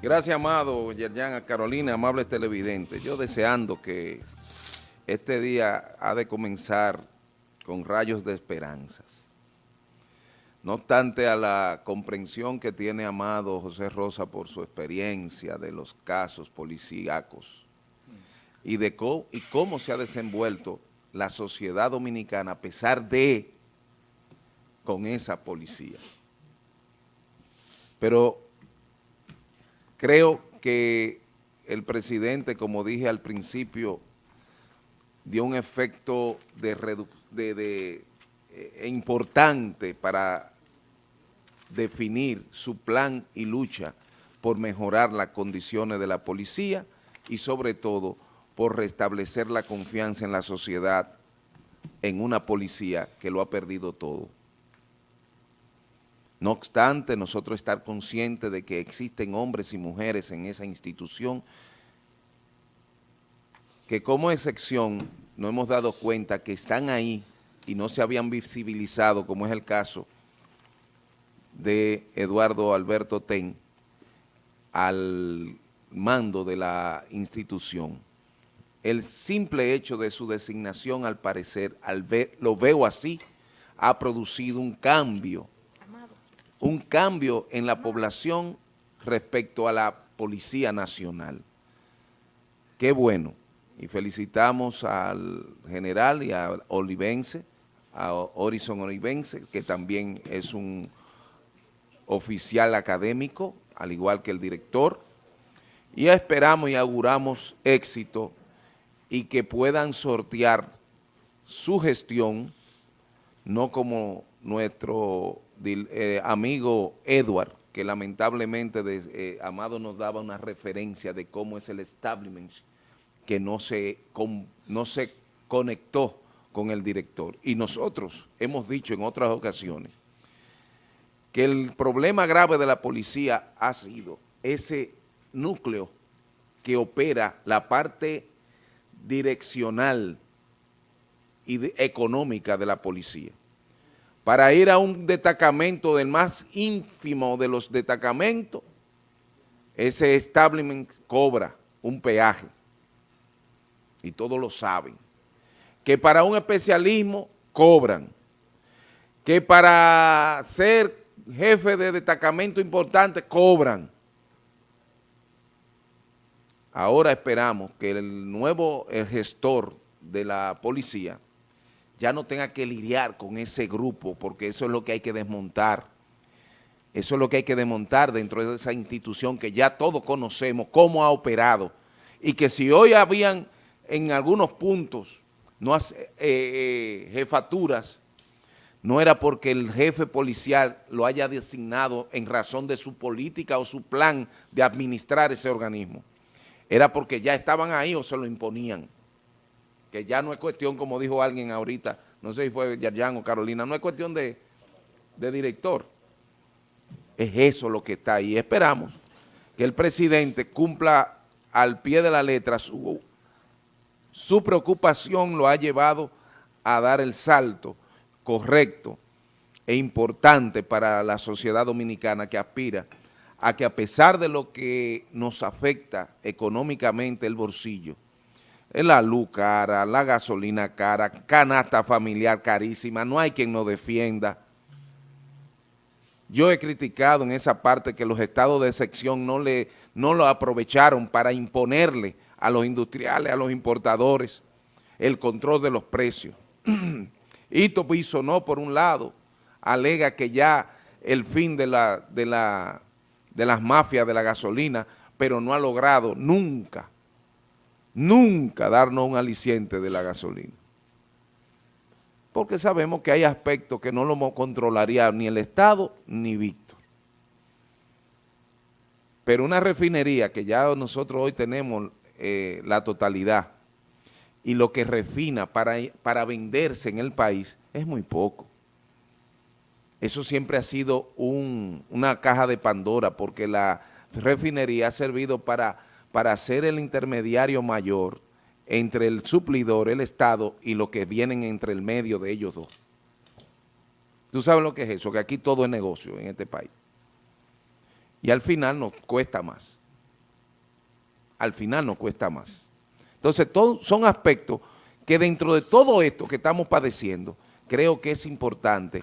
Gracias, amado Yerjan, a Carolina, amables televidentes. Yo deseando que este día ha de comenzar con rayos de esperanzas. No obstante a la comprensión que tiene Amado José Rosa por su experiencia de los casos policíacos y de cómo, y cómo se ha desenvuelto la sociedad dominicana a pesar de con esa policía. Pero Creo que el presidente, como dije al principio, dio un efecto de, eh, importante para definir su plan y lucha por mejorar las condiciones de la policía y sobre todo por restablecer la confianza en la sociedad en una policía que lo ha perdido todo. No obstante, nosotros estar conscientes de que existen hombres y mujeres en esa institución que como excepción no hemos dado cuenta que están ahí y no se habían visibilizado, como es el caso de Eduardo Alberto Ten, al mando de la institución. El simple hecho de su designación, al parecer, al lo veo así, ha producido un cambio un cambio en la población respecto a la Policía Nacional. Qué bueno. Y felicitamos al general y a Olivense, a Horizon Olivense, que también es un oficial académico, al igual que el director, y esperamos y auguramos éxito y que puedan sortear su gestión, no como nuestro eh, amigo Edward, que lamentablemente eh, Amado nos daba una referencia de cómo es el establishment que no se, no se conectó con el director. Y nosotros hemos dicho en otras ocasiones que el problema grave de la policía ha sido ese núcleo que opera la parte direccional y económica de la policía para ir a un destacamento del más ínfimo de los destacamentos, ese establishment cobra un peaje, y todos lo saben, que para un especialismo cobran, que para ser jefe de destacamento importante cobran. Ahora esperamos que el nuevo gestor de la policía ya no tenga que lidiar con ese grupo, porque eso es lo que hay que desmontar. Eso es lo que hay que desmontar dentro de esa institución que ya todos conocemos cómo ha operado y que si hoy habían en algunos puntos no eh, eh, jefaturas, no era porque el jefe policial lo haya designado en razón de su política o su plan de administrar ese organismo. Era porque ya estaban ahí o se lo imponían que ya no es cuestión, como dijo alguien ahorita, no sé si fue Yarjan o Carolina, no es cuestión de, director. Es eso lo que está ahí. Esperamos que el presidente cumpla al pie de la letra su preocupación lo ha llevado a dar el salto correcto e importante para la sociedad dominicana que aspira a que a pesar de lo que nos afecta económicamente el bolsillo, la luz cara, la gasolina cara, canasta familiar carísima, no hay quien nos defienda. Yo he criticado en esa parte que los estados de sección no, le, no lo aprovecharon para imponerle a los industriales, a los importadores, el control de los precios. Ito no por un lado, alega que ya el fin de, la, de, la, de las mafias de la gasolina, pero no ha logrado nunca nunca darnos un aliciente de la gasolina. Porque sabemos que hay aspectos que no lo controlaría ni el Estado ni Víctor. Pero una refinería que ya nosotros hoy tenemos eh, la totalidad y lo que refina para, para venderse en el país es muy poco. Eso siempre ha sido una caja de Pandora porque la refinería ha servido para para ser el intermediario mayor entre el suplidor, el Estado y lo que vienen entre el medio de ellos dos. ¿Tú sabes lo que es eso? Que aquí todo es negocio en este país. Y al final nos cuesta más. al final nos cuesta más. Entonces, son aspectos que dentro de todo esto que estamos padeciendo, creo que es importante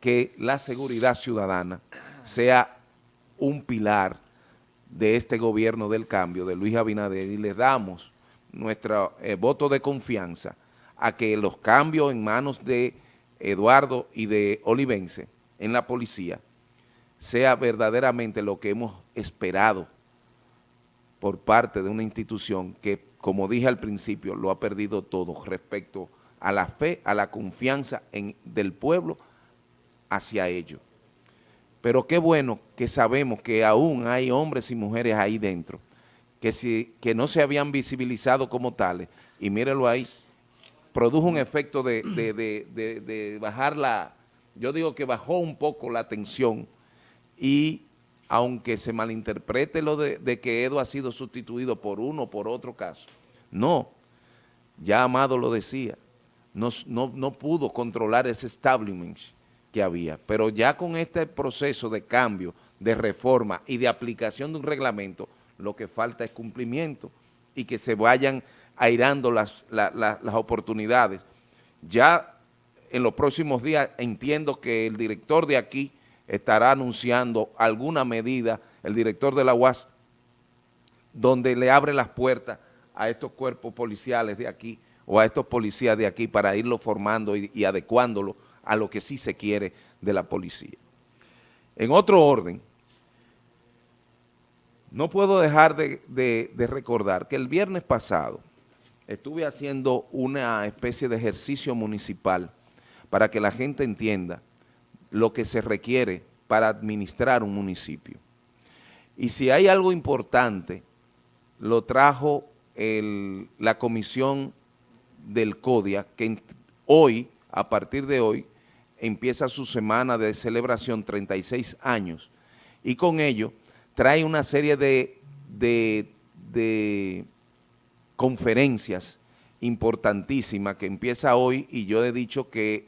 que la seguridad ciudadana sea un pilar de este gobierno del cambio, de Luis Abinader, y le damos nuestro eh, voto de confianza a que los cambios en manos de Eduardo y de Olivense en la policía sea verdaderamente lo que hemos esperado por parte de una institución que, como dije al principio, lo ha perdido todo respecto a la fe, a la confianza en, del pueblo hacia ellos. Pero qué bueno que sabemos que aún hay hombres y mujeres ahí dentro que, si, que no se habían visibilizado como tales, y mírenlo ahí, produjo un efecto de, de, bajar la, yo digo que bajó un poco la tensión. Y aunque se malinterprete lo de, que Edo ha sido sustituido por uno o por otro caso, no, ya Amado lo decía, no, no, no pudo controlar ese establishment que había, pero ya con este proceso de cambio, de reforma y de aplicación de un reglamento, lo que falta es cumplimiento y que se vayan airando las, las oportunidades. Ya en los próximos días entiendo que el director de aquí estará anunciando alguna medida, el director de la UAS, donde le abre las puertas a estos cuerpos policiales de aquí o a estos policías de aquí para irlo formando y, y adecuándolo a lo que sí se quiere de la policía. En otro orden, no puedo dejar de, recordar que el viernes pasado estuve haciendo una especie de ejercicio municipal para que la gente entienda lo que se requiere para administrar un municipio. Y si hay algo importante, lo trajo la comisión del CODIA, que hoy, a partir de hoy, empieza su semana de celebración 36 años, y con ello trae una serie de, de, conferencias importantísimas que empieza hoy y yo he dicho que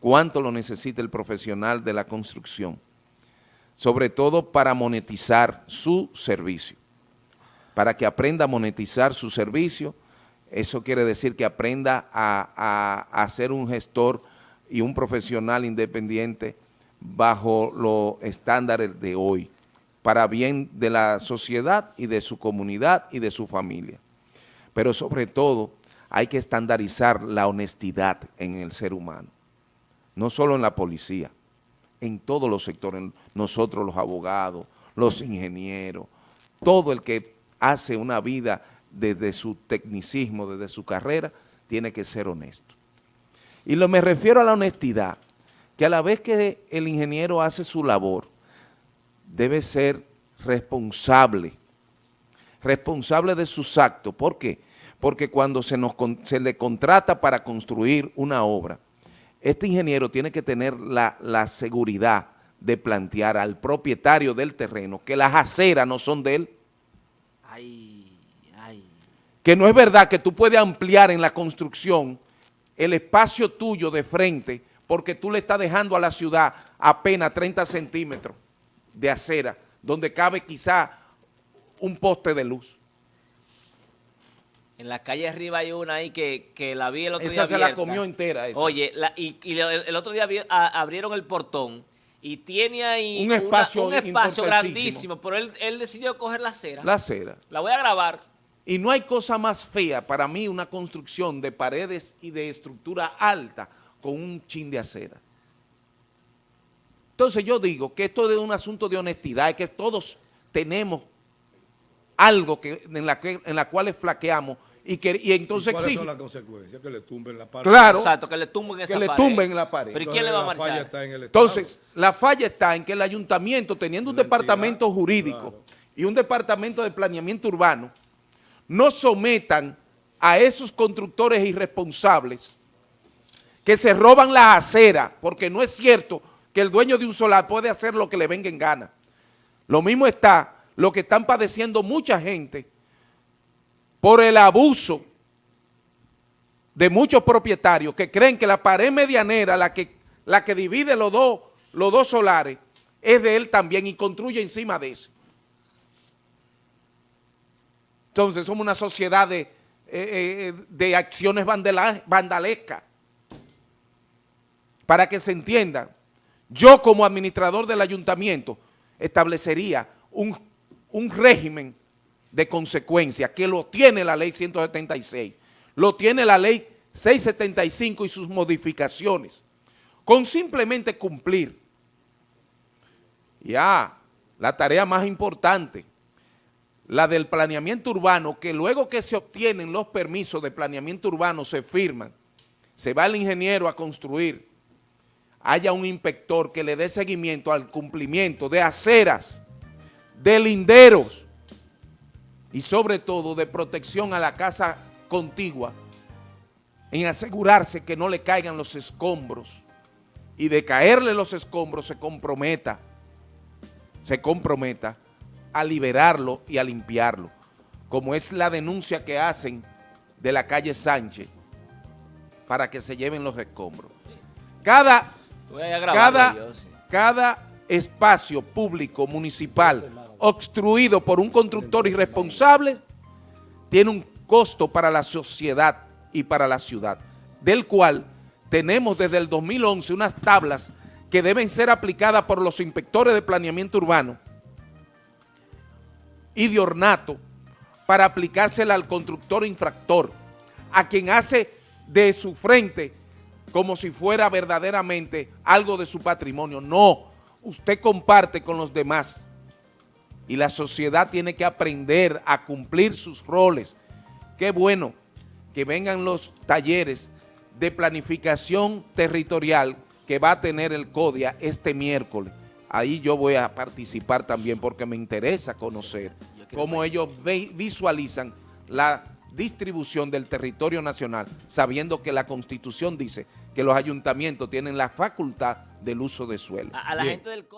cuánto lo necesita el profesional de la construcción, sobre todo para monetizar su servicio, para que aprenda a monetizar su servicio, eso quiere decir que aprenda a, a ser un gestor y un profesional independiente bajo los estándares de hoy para bien de la sociedad y de su comunidad y de su familia. Pero sobre todo hay que estandarizar la honestidad en el ser humano, no solo en la policía, en todos los sectores, nosotros los abogados, los ingenieros, todo el que hace una vida desde su tecnicismo, desde su carrera, tiene que ser honesto. Y lo me refiero a la honestidad, que a la vez que el ingeniero hace su labor, debe ser responsable, responsable de sus actos. ¿Por qué? Porque cuando se, nos, se le contrata para construir una obra, este ingeniero tiene que tener la, seguridad de plantear al propietario del terreno que las aceras no son de él. Que no es verdad que tú puedes ampliar en la construcción el espacio tuyo de frente porque tú le estás dejando a la ciudad apenas 30 centímetros de acera, donde cabe quizá un poste de luz. En la calle arriba hay una ahí que, la vi el otro día Esa se la comió entera esa. Oye, y, el, otro día abrieron el portón y tiene ahí un espacio, un espacio grandísimo, pero él, él, decidió coger la acera. La acera. La voy a grabar. Y no hay cosa más fea para mí una construcción de paredes y de estructura alta con un chin de acera. Entonces yo digo que esto es un asunto de honestidad, y que todos tenemos algo que, en, la que, en la cual flaqueamos y que y entonces ¿Y ¿Cuáles son las consecuencias? Que le tumben la pared. Claro. Exacto, que le tumben esa que le tumben la pared. ¿Pero quién le va a marchar? entonces, la falla está en que el ayuntamiento, teniendo un departamento jurídico y un departamento de planeamiento urbano, no sometan a esos constructores irresponsables que se roban la acera, porque no es cierto que el dueño de un solar puede hacer lo que le venga en gana. Lo mismo está lo que están padeciendo mucha gente por el abuso de muchos propietarios que creen que la pared medianera, la que, la que divide los dos, los dos solares, es de él también y construye encima de eso. Entonces somos una sociedad de, eh, eh, de acciones vandalescas. Para que se entienda, yo como administrador del ayuntamiento establecería un, un régimen de consecuencia que lo tiene la ley 176, lo tiene la ley 675 y sus modificaciones, con simplemente cumplir ya la tarea más importante, la del planeamiento urbano, que luego que se obtienen los permisos de planeamiento urbano, se firman, se va el ingeniero a construir, haya un inspector que le dé seguimiento al cumplimiento de aceras, de linderos y sobre todo de protección a la casa contigua, en asegurarse que no le caigan los escombros y de caerle los escombros se comprometa, se comprometa a liberarlo y a limpiarlo, como es la denuncia que hacen de la calle Sánchez para que se lleven los escombros. Cada cada, cada espacio público municipal obstruido por un constructor irresponsable tiene un costo para la sociedad y para la ciudad, del cual tenemos desde el 2011 unas tablas que deben ser aplicadas por los inspectores de planeamiento urbano y de ornato para aplicársela al constructor infractor, a quien hace de su frente como si fuera verdaderamente algo de su patrimonio. No, usted comparte con los demás y la sociedad tiene que aprender a cumplir sus roles. Qué bueno que vengan los talleres de planificación territorial que va a tener el CODIA este miércoles. Ahí yo voy a participar también porque me interesa conocer cómo ellos visualizan la distribución del territorio nacional, sabiendo que la Constitución dice que los ayuntamientos tienen la facultad del uso de suelo. A, a la gente del...